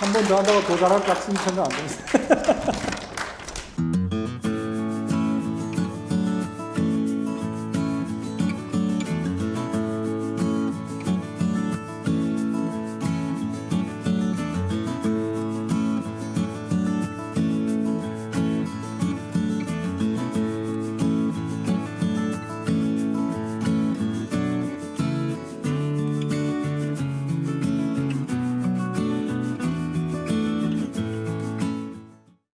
한 번 더 한다고 도달할 것 같은 생각 안 듭니다.